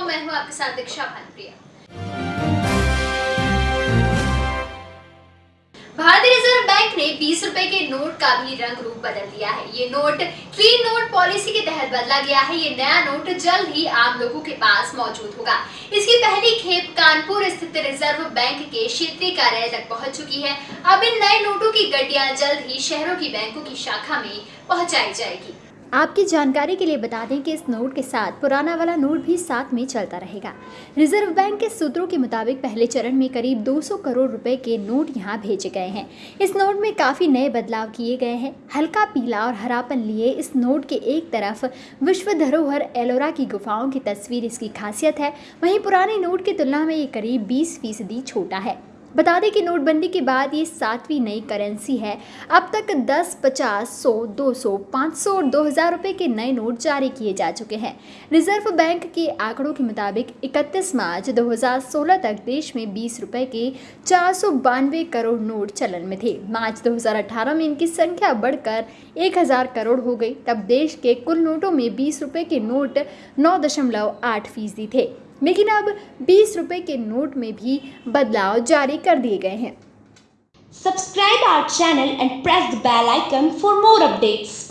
मैं हूँ आपके साथ दीक्षा भानप्रिया। भारतीय रिज़र्व बैंक ने 20 रुपए के नोट का भी रंग रूप बदल दिया है। ये नोट क्लीन नोट पॉलिसी के तहत बदला गया है। ये नया नोट जल्द ही आम लोगों के पास मौजूद होगा। इसकी पहली खेप कानपुर स्थित रिज़र्व बैंक के क्षेत्रीय कार्यालय तक पहुँच चुकी है। अब इन नए नोटों की गड्डिया जल्द ही शहरों की बैंकों की शाखा में पहुंचाई जाएगी। आपकी जानकारी के लिए बता दें कि इस नोट के साथ पुराना वाला नोट भी साथ में चलता रहेगा। रिज़र्व बैंक के सूत्रों के मुताबिक पहले चरण में करीब 200 करोड़ रुपए के नोट यहाँ भेजे गए हैं। इस नोट में काफ़ी नए बदलाव किए गए हैं। हल्का पीला और हरापन लिए इस नोट के एक तरफ़ विश्व धरोहर एलोरा की गुफाओं की तस्वीर इसकी खासियत है। वहीं पुराने नोट की तुलना में ये करीब बीस फ़ीसदी छोटा है। बता दें कि नोटबंदी के बाद ये सातवीं नई करेंसी है। अब तक 10, 50, 100, 200, 500 और 2000 रुपए के नए नोट जारी किए जा चुके हैं। रिज़र्व बैंक के आंकड़ों के मुताबिक 31 मार्च 2016 तक देश में 20 रुपए के चार सौ बानवे करोड़ नोट चलन में थे। मार्च 2018 में इनकी संख्या बढ़कर 1000 करोड़ हो गई। तब देश के कुल नोटों में 20 रुपए के नोट नौ फ़ीसदी थे। लेकिन अब बीस रुपए के नोट में भी बदलाव जारी कर दिए गए हैं। Subscribe our channel and press the bell icon for more updates